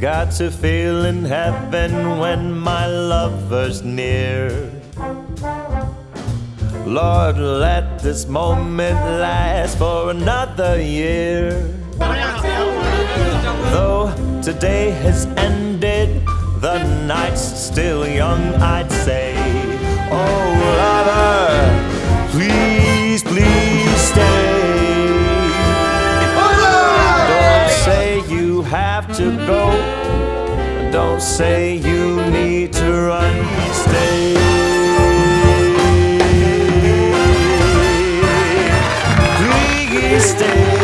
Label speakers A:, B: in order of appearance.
A: Got to feel in heaven when my lover's near. Lord, let this moment last for another year. Though today has ended, the night's still young, I'd say. Oh, have to go. Don't say you need to run, stay. stay